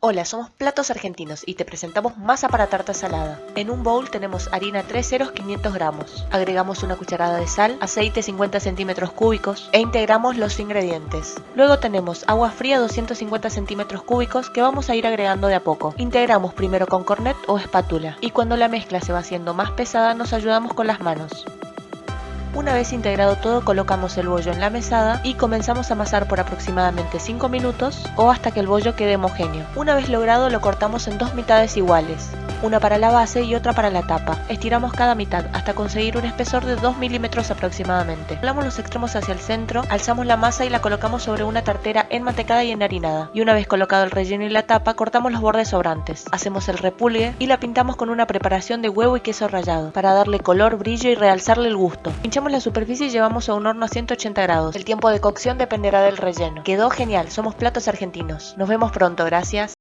Hola, somos Platos Argentinos y te presentamos masa para tarta salada. En un bowl tenemos harina 3 ceros 500 gramos. Agregamos una cucharada de sal, aceite 50 centímetros cúbicos e integramos los ingredientes. Luego tenemos agua fría 250 centímetros cúbicos que vamos a ir agregando de a poco. Integramos primero con cornet o espátula y cuando la mezcla se va haciendo más pesada nos ayudamos con las manos. Una vez integrado todo colocamos el bollo en la mesada y comenzamos a amasar por aproximadamente 5 minutos o hasta que el bollo quede homogéneo. Una vez logrado lo cortamos en dos mitades iguales una para la base y otra para la tapa. Estiramos cada mitad hasta conseguir un espesor de 2 milímetros aproximadamente. Doblamos los extremos hacia el centro, alzamos la masa y la colocamos sobre una tartera enmantecada y enharinada. Y una vez colocado el relleno y la tapa, cortamos los bordes sobrantes. Hacemos el repulgue y la pintamos con una preparación de huevo y queso rallado, para darle color, brillo y realzarle el gusto. Pinchamos la superficie y llevamos a un horno a 180 grados. El tiempo de cocción dependerá del relleno. Quedó genial, somos platos argentinos. Nos vemos pronto, gracias.